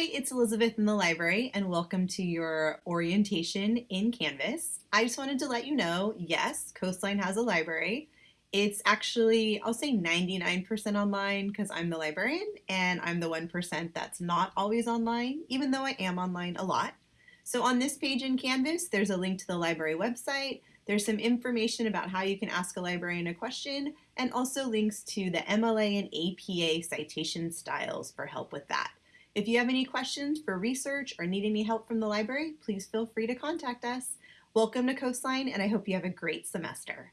Hi, it's Elizabeth in the library and welcome to your orientation in Canvas. I just wanted to let you know, yes, Coastline has a library. It's actually, I'll say 99% online because I'm the librarian and I'm the 1% that's not always online, even though I am online a lot. So on this page in Canvas, there's a link to the library website. There's some information about how you can ask a librarian a question and also links to the MLA and APA citation styles for help with that. If you have any questions for research or need any help from the library, please feel free to contact us. Welcome to Coastline, and I hope you have a great semester.